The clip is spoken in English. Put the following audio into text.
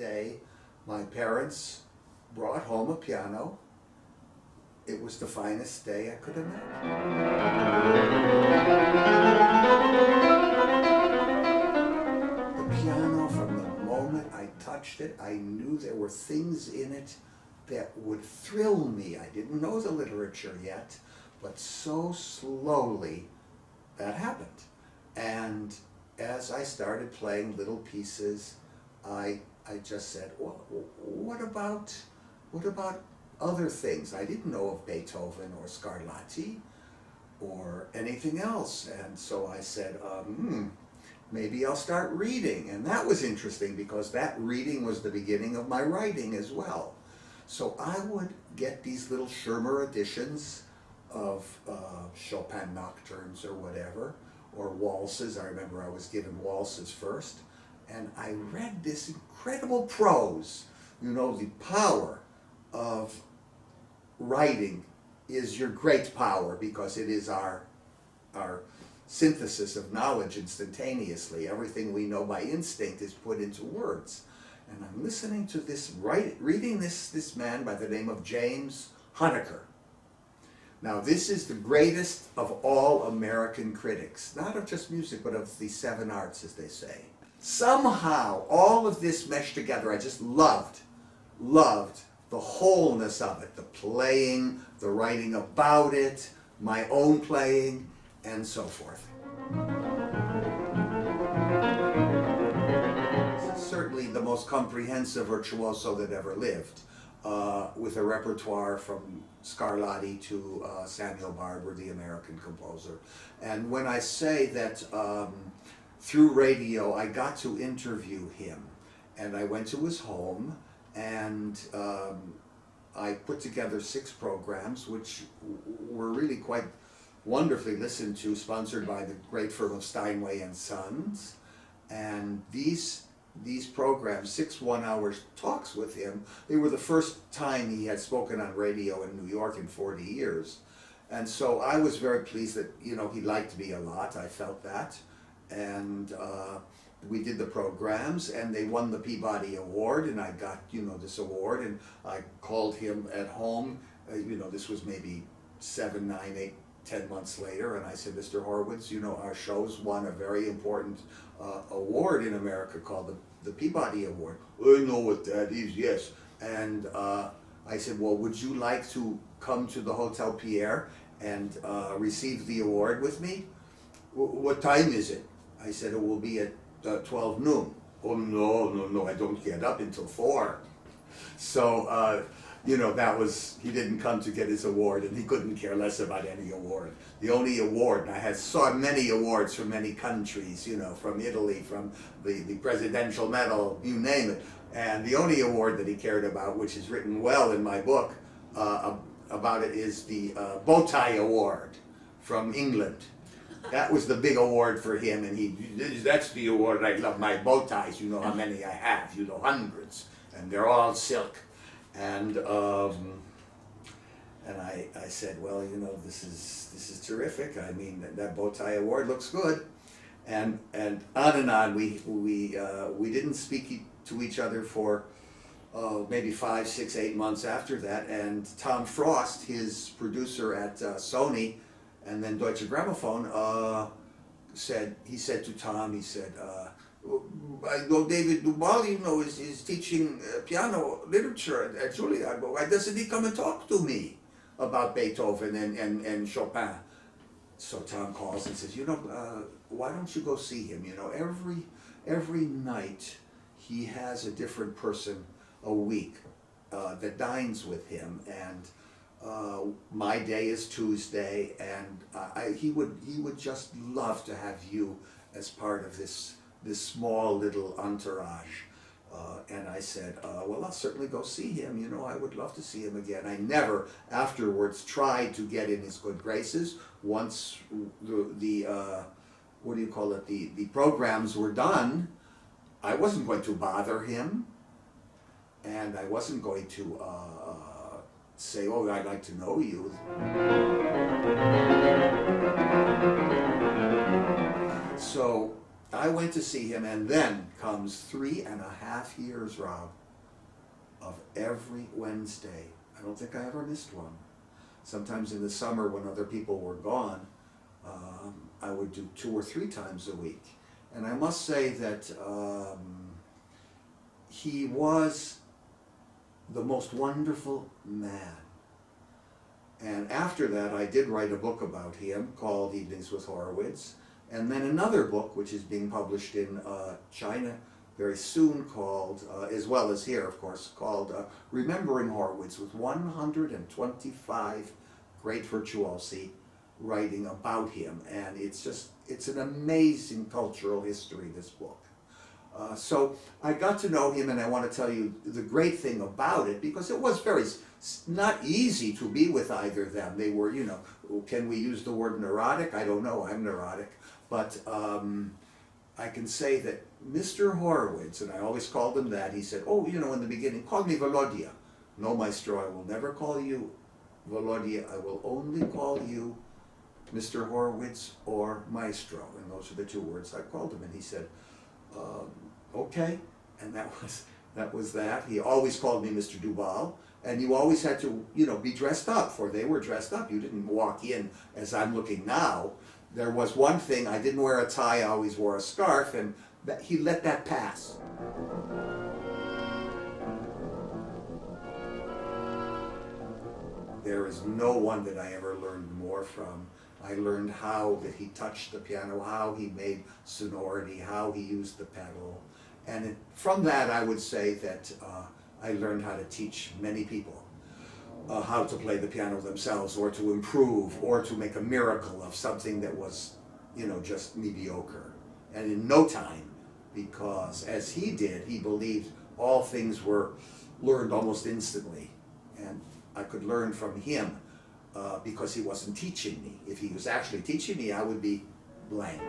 day, my parents brought home a piano. It was the finest day I could imagine. The piano, from the moment I touched it, I knew there were things in it that would thrill me. I didn't know the literature yet, but so slowly that happened. And as I started playing little pieces, I, I just said, well, what about, what about other things? I didn't know of Beethoven or Scarlatti or anything else. And so I said, um, hmm, maybe I'll start reading. And that was interesting because that reading was the beginning of my writing as well. So I would get these little Schirmer editions of uh, Chopin nocturnes or whatever, or waltzes. I remember I was given waltzes first. And I read this incredible prose. You know, the power of writing is your great power because it is our, our synthesis of knowledge instantaneously. Everything we know by instinct is put into words. And I'm listening to this, write, reading this, this man by the name of James Huneker. Now this is the greatest of all American critics, not of just music, but of the seven arts, as they say. Somehow, all of this meshed together. I just loved, loved the wholeness of it, the playing, the writing about it, my own playing, and so forth. Certainly the most comprehensive virtuoso that ever lived, uh, with a repertoire from Scarlatti to uh, Samuel Barber, the American composer. And when I say that um, through radio I got to interview him, and I went to his home, and um, I put together six programs which were really quite wonderfully listened to, sponsored by the great firm of Steinway and Sons. And these these programs, six one-hour talks with him, they were the first time he had spoken on radio in New York in 40 years. And so I was very pleased that, you know, he liked me a lot. I felt that. And uh, we did the programs and they won the Peabody Award and I got, you know, this award and I called him at home, uh, you know, this was maybe seven, nine, eight, ten months later and I said, Mr. Horowitz, you know, our show's won a very important uh, award in America called the, the Peabody Award. I know what that is, yes. And uh, I said, well, would you like to come to the Hotel Pierre and uh, receive the award with me? W what time is it? I said, it will be at uh, 12 noon. Oh no, no, no, I don't get up until 4. So, uh, you know, that was, he didn't come to get his award and he couldn't care less about any award. The only award, and I had saw many awards from many countries, you know, from Italy, from the, the Presidential Medal, you name it. And the only award that he cared about, which is written well in my book uh, about it, is the uh, Bowtie Award from England. That was the big award for him, and he, that's the award I love, my bow ties, you know how many I have, you know, hundreds, and they're all silk. And, um, and I, I said, well, you know, this is, this is terrific. I mean, that, that bow tie award looks good. And, and on and on, we, we, uh, we didn't speak to each other for uh, maybe five, six, eight months after that. And Tom Frost, his producer at uh, Sony, and then Deutsche Grammophon uh, said, he said to Tom, he said, uh, I know David Dubal, you know, is, is teaching uh, piano literature at, at Juilliard, but why doesn't he come and talk to me about Beethoven and, and, and Chopin? So Tom calls and says, you know, uh, why don't you go see him? You know, every, every night he has a different person a week uh, that dines with him, and uh, my day is Tuesday, and I, he would he would just love to have you as part of this this small little entourage. Uh, and I said, uh, well, I'll certainly go see him. You know, I would love to see him again. I never afterwards tried to get in his good graces. Once the, the uh, what do you call it, the, the programs were done, I wasn't going to bother him. And I wasn't going to uh, say, oh, I'd like to know you. So I went to see him, and then comes three and a half years, Rob, of every Wednesday. I don't think I ever missed one. Sometimes in the summer when other people were gone, um, I would do two or three times a week. And I must say that um, he was the most wonderful man. And after that, I did write a book about him called Evenings with Horowitz. And then another book, which is being published in uh, China very soon, called, uh, as well as here, of course, called uh, Remembering Horowitz, with 125 great virtuosi writing about him. And it's just, it's an amazing cultural history, this book. Uh, so I got to know him, and I want to tell you the great thing about it because it was very not easy to be with either of them. They were, you know, can we use the word neurotic? I don't know. I'm neurotic, but um, I can say that Mr. Horowitz, and I always called him that. He said, "Oh, you know, in the beginning, call me Volodya." No, Maestro, I will never call you Volodya. I will only call you Mr. Horowitz or Maestro, and those are the two words I called him. And he said um, okay, and that was that was that. He always called me Mr. Dubal, and you always had to, you know, be dressed up, for they were dressed up. You didn't walk in as I'm looking now. There was one thing, I didn't wear a tie, I always wore a scarf, and that, he let that pass. There is no one that I ever learned more from I learned how that he touched the piano, how he made sonority, how he used the pedal. And it, from that, I would say that uh, I learned how to teach many people uh, how to play the piano themselves or to improve or to make a miracle of something that was, you know, just mediocre. And in no time, because as he did, he believed all things were learned almost instantly. And I could learn from him uh, because he wasn't teaching me. If he was actually teaching me, I would be blank.